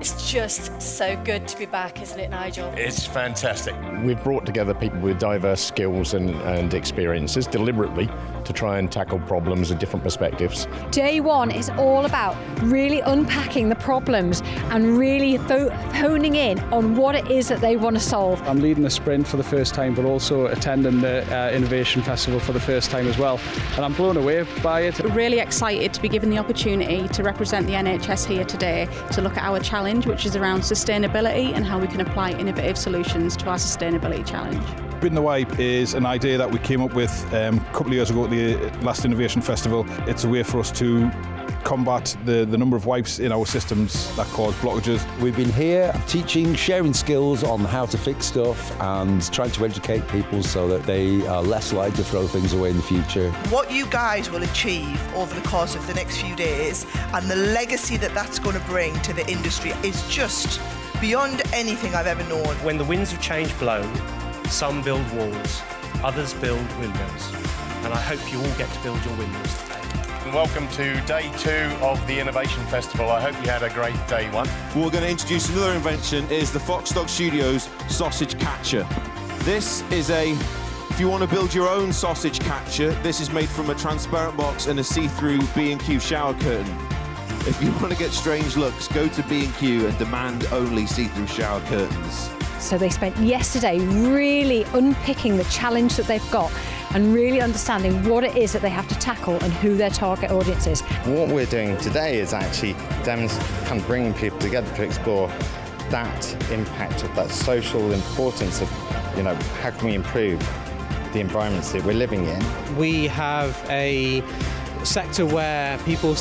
It's just so good to be back, isn't it, Nigel? It's fantastic. We've brought together people with diverse skills and, and experiences deliberately to try and tackle problems in different perspectives. Day one is all about really unpacking the problems and really honing in on what it is that they want to solve. I'm leading the sprint for the first time, but also attending the uh, Innovation Festival for the first time as well. And I'm blown away by it. We're really excited to be given the opportunity to represent the NHS here today to look at our challenge, which which is around sustainability and how we can apply innovative solutions to our sustainability challenge. Bin the Wipe is an idea that we came up with um, a couple of years ago at the last Innovation Festival. It's a way for us to combat the, the number of wipes in our systems that cause blockages. We've been here teaching, sharing skills on how to fix stuff and trying to educate people so that they are less likely to throw things away in the future. What you guys will achieve over the course of the next few days and the legacy that that's going to bring to the industry is just beyond anything I've ever known. When the winds of change blow, some build walls, others build windmills. And I hope you all get to build your windmills today. Welcome to day two of the Innovation Festival. I hope you had a great day one. We're going to introduce another invention, is the Foxdog Studios Sausage Catcher. This is a if you want to build your own sausage catcher, this is made from a transparent box and a see-through B&Q shower curtain. If you want to get strange looks, go to B&Q and demand only see-through shower curtains. So they spent yesterday really unpicking the challenge that they've got and really understanding what it is that they have to tackle and who their target audience is. What we're doing today is actually kind of bringing people together to explore that impact of that social importance of, you know, how can we improve the environments that we're living in. We have a sector where people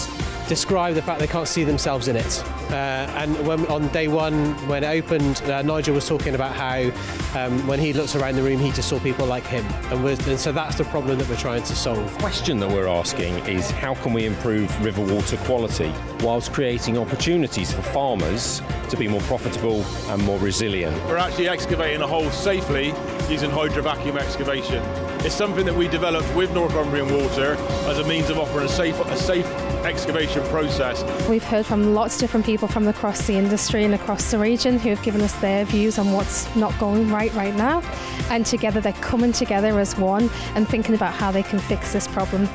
describe the fact they can't see themselves in it. Uh, and when, on day one, when it opened, uh, Nigel was talking about how um, when he looks around the room, he just saw people like him. And, and, so that's the problem that we're trying to solve. The question that we're asking is how can we improve river water quality whilst creating opportunities for farmers to be more profitable and more resilient? We're actually excavating a hole safely using hydrovacuum excavation. It's something that we developed with Northumbrian Water as a means of offering a safe, a safe excavation process. We've heard from lots of different people from across the industry and across the region who have given us their views on what's not going right right now. And together they're coming together as one and thinking about how they can fix this problem.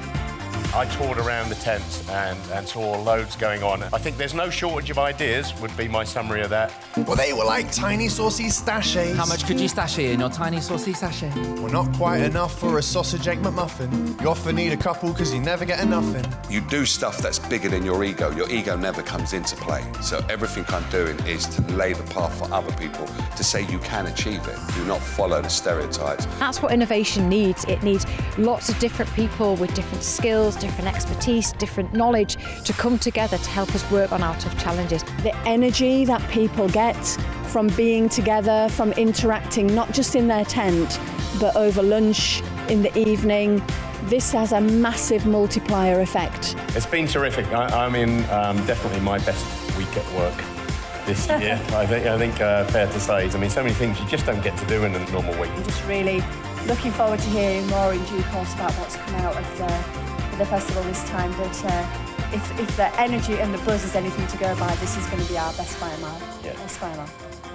I toured around the tent and, and saw loads going on. I think there's no shortage of ideas, would be my summary of that. Well, they were like tiny saucy sachets. How much could you sachet in your tiny saucy sachet? Well, not quite enough for a sausage egg McMuffin. You often need a couple because you never get enough in. You do stuff that's bigger than your ego. Your ego never comes into play. So everything I'm doing is to lay the path for other people to say you can achieve it. Do not follow the stereotypes. That's what innovation needs. It needs lots of different people with different skills, different expertise, different knowledge to come together to help us work on our tough challenges. The energy that people get from being together, from interacting, not just in their tent, but over lunch, in the evening, this has a massive multiplier effect. It's been terrific. I, am in um, definitely my best week at work this year. I think, I think uh, fair to say. I mean, so many things you just don't get to do in a normal week. I'm just really looking forward to hearing more in due course about what's come out of the the festival this time, but uh, if, if the energy and the buzz is anything to go by, this is going to be our best by a mile. Yeah. Best by a mile.